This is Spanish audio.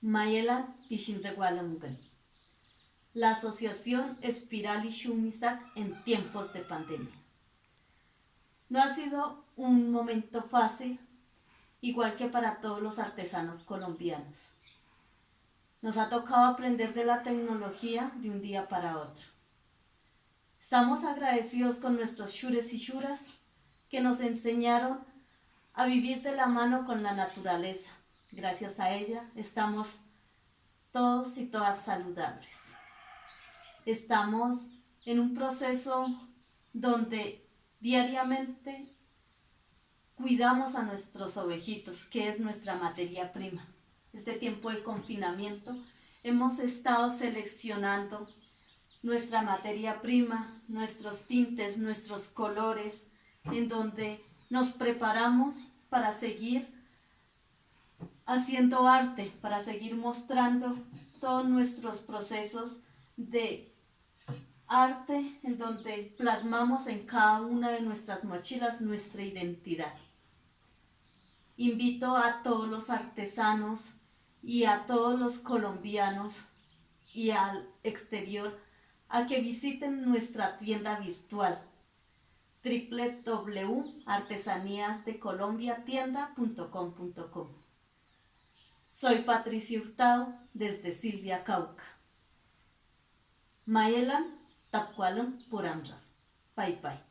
Mayela Pishimregualamugan. La Asociación Espiral y Shumisak en tiempos de pandemia. No ha sido un momento fácil, igual que para todos los artesanos colombianos. Nos ha tocado aprender de la tecnología de un día para otro. Estamos agradecidos con nuestros shures y shuras que nos enseñaron a vivir de la mano con la naturaleza. Gracias a ella estamos todos y todas saludables. Estamos en un proceso donde diariamente cuidamos a nuestros ovejitos, que es nuestra materia prima. Este tiempo de confinamiento hemos estado seleccionando nuestra materia prima, nuestros tintes, nuestros colores, en donde nos preparamos para seguir haciendo arte, para seguir mostrando todos nuestros procesos de arte en donde plasmamos en cada una de nuestras mochilas nuestra identidad. Invito a todos los artesanos y a todos los colombianos y al exterior a que visiten nuestra tienda virtual www.artesaníasdecolombiatienda.com.com Soy Patricia Hurtado desde Silvia Cauca. Mayelan Tapcualam Puramra. Pai Pai.